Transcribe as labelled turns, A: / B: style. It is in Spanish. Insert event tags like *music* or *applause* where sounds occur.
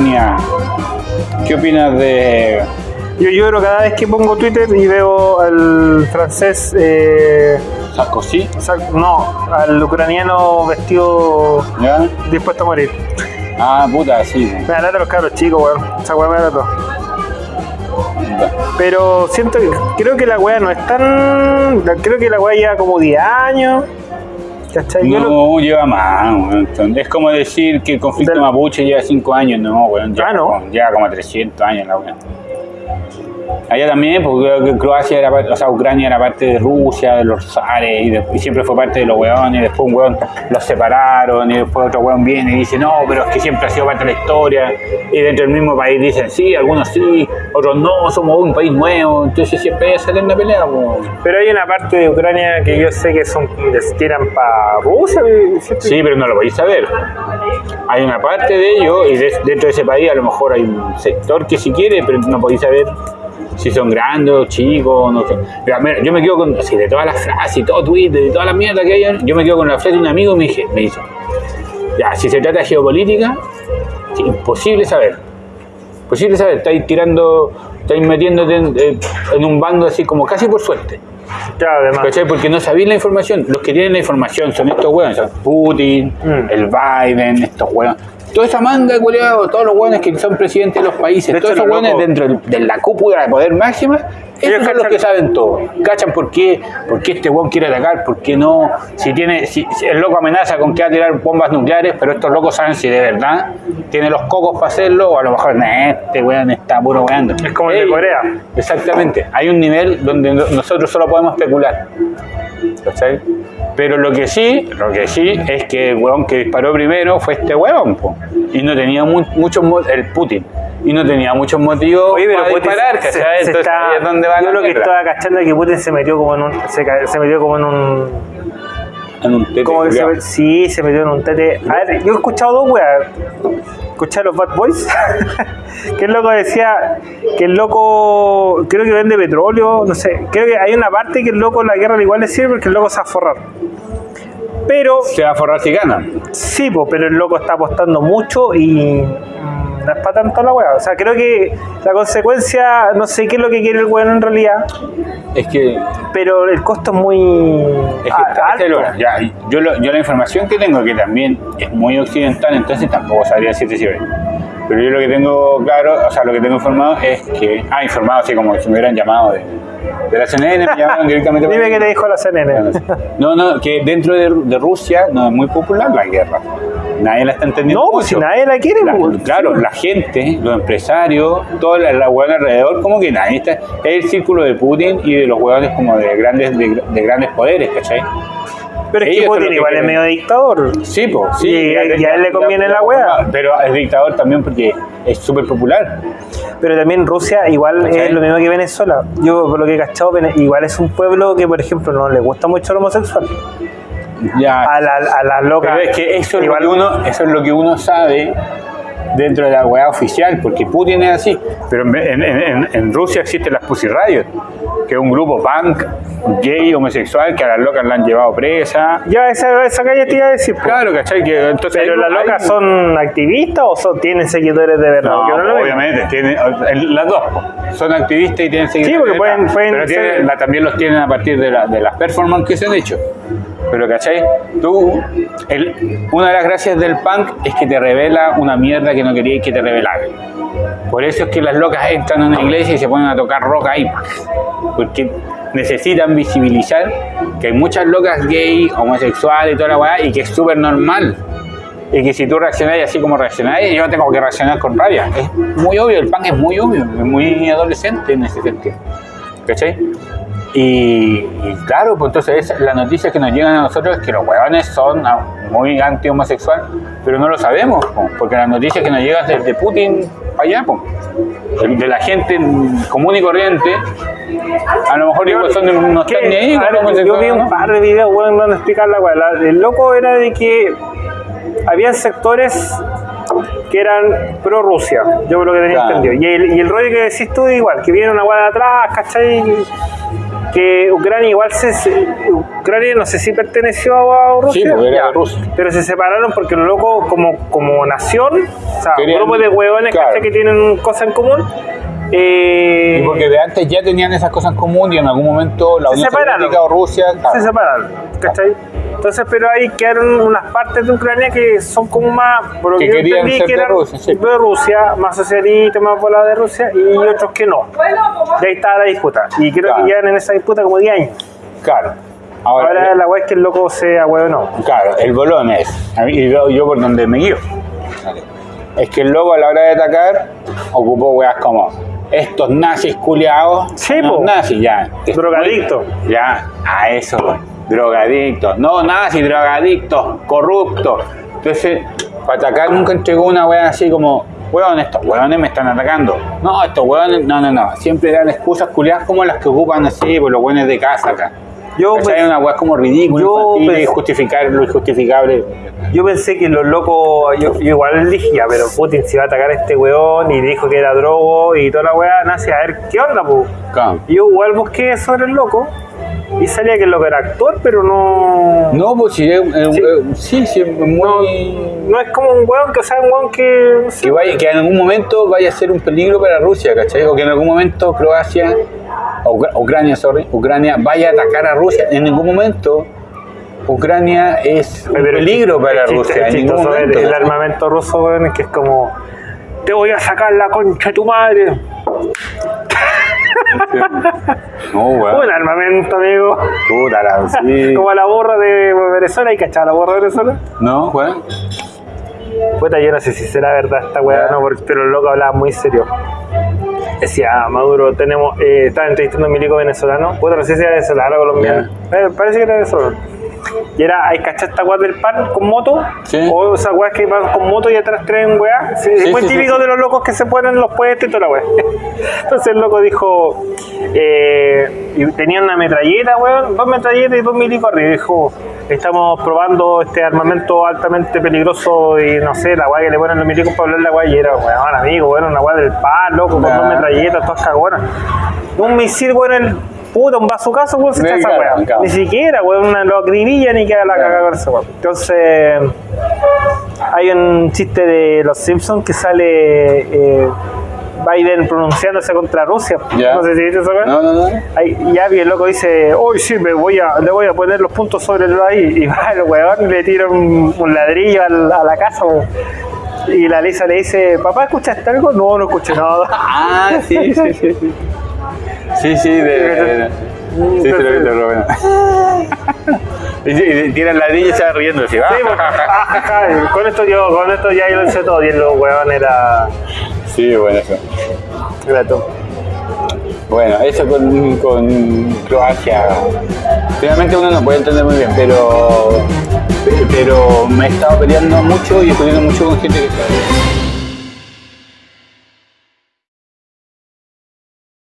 A: Ucrania. ¿Qué opinas de
B: Yo lloro cada vez que pongo Twitter y veo al francés, eh,
A: Sarkozy?
B: no, al ucraniano vestido
A: ¿Ya?
B: dispuesto a morir.
A: Ah, puta, sí.
B: Me lata los cabros chicos, weón. Esa weá me da lata. Pero siento que creo que la weá no es tan. Creo que la weá lleva como 10 años. ¿Cachai? Lo-
A: No, lleva más. Es como decir que el conflicto
B: Del-
A: mapuche lleva 5 años. No, weón. Lleva,
B: Ah, ¿no?
A: lleva como 300 años la weón. Allá también, porque Croacia era parte, o sea, Ucrania era parte de Rusia, de los zares, y, de- y siempre fue parte de los weones, y después un weón los separaron, y después otro weón viene y dice, no, pero es que siempre ha sido parte de la historia, y dentro del mismo país dicen, sí, algunos sí, otros no, somos un país nuevo, entonces siempre esa eterna pelea.
B: Pero hay una parte de Ucrania que yo sé que son les tiran para Rusia. ¿cierto?
A: Sí, pero no lo podéis saber. Hay una parte de ello y de- dentro de ese país a lo mejor hay un sector que si quiere, pero no podéis saber si son grandes o chicos, no sé. Mira, yo me quedo con, así, de todas las frases y todo Twitter y toda la mierda que hay, yo me quedo con la frase de un amigo me, dije, me dice, ya, si se trata de geopolítica, imposible saber. Imposible saber, estáis tirando, estáis metiéndote en, eh, en un bando así como casi por suerte.
B: Claro, además.
A: ¿Cachai? Porque no sabéis la información. Los que tienen la información son estos hueones, son Putin,
B: Mm.
A: el Biden, estos hueones. Toda esa manga de culiados, todos los hueones que son presidentes de los países,
B: De
A: todos
B: hecho,
A: esos hueones dentro de la cúpula de poder máxima,
B: Ellos
A: son los que saben todo. Cachan por qué, por qué este hueón quiere atacar, por qué no. Si tiene, si, si el loco amenaza con que va a tirar bombas nucleares, pero estos locos saben si de verdad tiene los cocos para hacerlo, o a lo mejor, "Nah, este weón está puro weando.
B: Es como el de Corea.
A: Exactamente. Hay un nivel donde no- nosotros solo podemos especular. ¿Cachai? Pero lo que sí, lo que sí es que el huevón que disparó primero fue este huevón, po. Y no tenía mu- muchos el Putin. Y no tenía muchos motivos
B: Oye, pero
A: para
B: Putin
A: disparar,
B: se- se-
A: ¿cachai?
B: se
A: Entonces
B: está-
A: ahí es donde va
B: Yo
A: la
B: lo que estaba cachando es que Putin se metió como en un. Se, metió como en un.
A: En un tete
B: Como que se, sí, se metió en un tete. A ver, yo he escuchado dos weas. Escuché a los Bad Boys. *laughs* que el loco decía que el loco. Creo que vende petróleo. No sé. Creo que hay una parte que el loco en la guerra igual le sirve porque el loco se va a forrar. Pero.
A: Se va a forrar si gana.
B: Sí, po, pero el loco está apostando mucho y no es para tanto la wea. O sea, creo que la consecuencia, no sé qué es lo que quiere el weón en realidad,
A: Es que
B: pero el costo es muy
A: Es que está-
B: alto.
A: lo- ya, yo, lo- yo la información que tengo, que también es muy occidental, entonces tampoco sabría decirte si. Pero yo lo que tengo claro, o sea, lo que tengo informado es que, ah, informado así como si me hubieran llamado de, de la CNN, me llamaron directamente. *laughs*
B: Dime qué te dijo la CNN.
A: No, no, que dentro de, de Rusia no es muy popular la guerra. Nadie la está entendiendo.
B: No, pues si
A: mucho.
B: nadie la quiere,
A: La-
B: pues.
A: claro, la gente, los empresarios, toda la, la hueá alrededor, como que nadie está. Es el círculo de Putin y de los hueones como de grandes, de, de grandes poderes, ¿cachai?
B: Pero es que
A: ellos
B: Putin igual es medio dictador.
A: Sí, pues, sí.
B: Y- y a él le conviene la hueá.
A: Pero es dictador también porque es súper popular.
B: Pero también Rusia igual
A: ¿Cachai?
B: es lo mismo que Venezuela. Yo, por lo que he cachado, igual es un pueblo que, por ejemplo, no le gusta mucho el homosexual.
A: Ya.
B: A la, a las locas.
A: Pero es que eso es,
B: igual
A: lo que uno, eso es lo que uno sabe dentro de la weá oficial, porque Putin es así. Pero en, en- Rusia existe las Pussy Riot, que es un grupo punk, gay, homosexual, que a las locas la han llevado presa.
B: Ya, esa, esa calle te iba a decir. po.
A: Claro, ¿cachai? Que, entonces
B: Pero las locas
A: hay-
B: son activistas o son, tienen seguidores de verdad.
A: No,
B: Porque no
A: obviamente, tienen, las dos. po. Son activistas y tienen seguidores.
B: porque
A: de
B: pueden-
A: verdad,
B: pueden
A: pero
B: ser-
A: tienen- la- también los tienen a partir de, la- de las performances que se han hecho. Pero, ¿cachai? Tú, el- una de las gracias del punk es que te revela una mierda que no querías que te revelara. Por eso es que las locas entran a una iglesia y se ponen a tocar rock ahí. Porque necesitan visibilizar que hay muchas locas gay, homosexuales y toda la weá, y que es súper normal. Y que si tú reaccionáis así como reaccionáis, yo tengo que reaccionar con rabia. Es muy obvio, el punk es muy obvio, es muy adolescente en ese sentido. ¿Cachai? Y, y claro, pues entonces es- las noticias que nos llegan a nosotros es que los huevones son ah, muy anti-homosexual, pero no lo sabemos, po, porque las noticias que nos llegan desde Putin para allá, po, de, la gente común y corriente, a lo mejor son, no están ni ahí
B: ver, yo vi un par de videos, weón, donde explicar la. La- El loco era de que había sectores que eran pro Rusia, yo lo que tenía
A: Claro.
B: entendido. Y el, y el rollo que decís tú igual, que viene una weá de atrás, ¿cachai? Que Ucrania igual se, Ucrania no sé si perteneció a Rusia,
A: Sí, porque era Rusia.
B: pero se separaron porque los locos como, como nación, o sea,
A: Querían-
B: un grupo de huevones que tienen cosas en común, eh,
A: Y porque de antes ya tenían esas cosas en común y en algún momento la
B: Se
A: Unión
B: separaron.
A: Soviética o Rusia. claro.
B: se separaron, ¿cachai? Entonces, pero ahí quedaron unas partes de Ucrania que son como más, por lo
A: Que
B: que, yo
A: querían
B: entendí,
A: ser
B: que
A: de
B: eran
A: Rusia, sí.
B: de Rusia, más socialistas, más volados de Rusia, y otros que no. Y ahí estaba la disputa. Y creo
A: Claro.
B: que llevan en esa disputa como 10 años.
A: Claro. Ahora,
B: Ahora la weá es que el loco sea huevo no.
A: Claro, el bolón es, a mí- y yo, yo por donde me guío, es que el loco a la hora de atacar ocupó weas como estos nazis culiados,
B: Sí,
A: nazis ya,
B: Drogadicto.
A: ya, a eso, drogadictos, no nazis, drogadictos, corruptos. Entonces, para atacar nunca entregó una wea así como, weón, estos weones me están atacando. No, estos weones, no, no, no, siempre eran excusas culiadas como las que ocupan así, por los weones de casa acá.
B: Yo,
A: ¿Cachai?
B: pues,
A: una weá como ridícula,
B: yo
A: infantil, justificar lo injustificable.
B: yo pensé que los locos, yo, yo igual dije, ya, pero Putin se iba a atacar a este weón y dijo que era drogo y toda la weá, nace a ver qué onda.
A: Claro.
B: Yo igual busqué sobre el loco y salía que el loco era actor, pero no.
A: No, pues sí, es-
B: Sí.
A: eh, sí, sí, muy...
B: No es como un weón que, o sea, un weón que. no sé,
A: Que, vaya, que en algún momento vaya a ser un peligro para Rusia, ¿cachai? O que en algún momento Croacia, o Ucrania, sorry, Ucrania vaya a atacar a Rusia. En ningún momento Ucrania es un
B: Pero
A: peligro para
B: es
A: Rusia.
B: es
A: En ningún momento.
B: el armamento ruso, weón, es que es como. Te voy a sacar la concha de tu madre. *laughs*
A: No, weón.
B: Un armamento, amigo.
A: Puta la sí. *laughs*
B: Como la borra de Venezuela, ¿y cachaba la borra de Venezuela?
A: No, weón.
B: Puta, yo no sé si será verdad esta weá, no, porque- pero el loco hablaba muy serio. Decía, Maduro, tenemos, eh, estaba entrevistando a un milico venezolano, puta, no sé si era venezolano o colombiano, Eh, parece que era venezolano. Y era, hay cachar esta weá del pan con moto,
A: Sí.
B: o esas weas que van con moto y atrás traen weá. Sí, es muy típico de los locos que se ponen en los puestos y toda la weá. *laughs* Entonces el loco dijo, eh, y tenían una metralleta, weón, dos metralletas y dos milicos arriba. Dijo, estamos probando este armamento altamente peligroso y no sé, la weá que le ponen los milicos para hablar la weá. Y era, weón, amigo, weón, una weá del pan, loco, con dos metralletas, todas cagonas. Un misil, weón, el puta, un bazucazo, weón, se echa esa weá. Ni siquiera, weón, una, lo acribilla ni queda la
A: Claro.
B: cagada con esa weá. Entonces, hay un chiste de Los Simpsons que sale eh, Biden pronunciándose contra Rusia.
A: Ya.
B: No sé si viste esa weá.
A: No, no, no.
B: Ahí, y Abby, el loco dice, hoy sí, me voy a, le voy a poner los puntos sobre el ahí. Y va el weón y le tira un, un ladrillo al- a la casa. weón. Y la Lisa le dice, papá, ¿escuchaste algo? No, no escuché nada.
A: Ah, sí, sí, sí. Sí, *laughs* sí, sí de, de- sí, lo vi, lo bueno. Y, tiran ladrillo y se va riendo así.
B: Sí, ah, con esto yo, con esto ya yo lo hice todo. Y el weón era,
A: Sí, bueno, eso.
B: era todo.
A: Bueno, eso con, con Croacia. Finalmente uno no puede entender muy bien, pero, pero me he estado peleando mucho y discutiendo mucho con gente que sabe.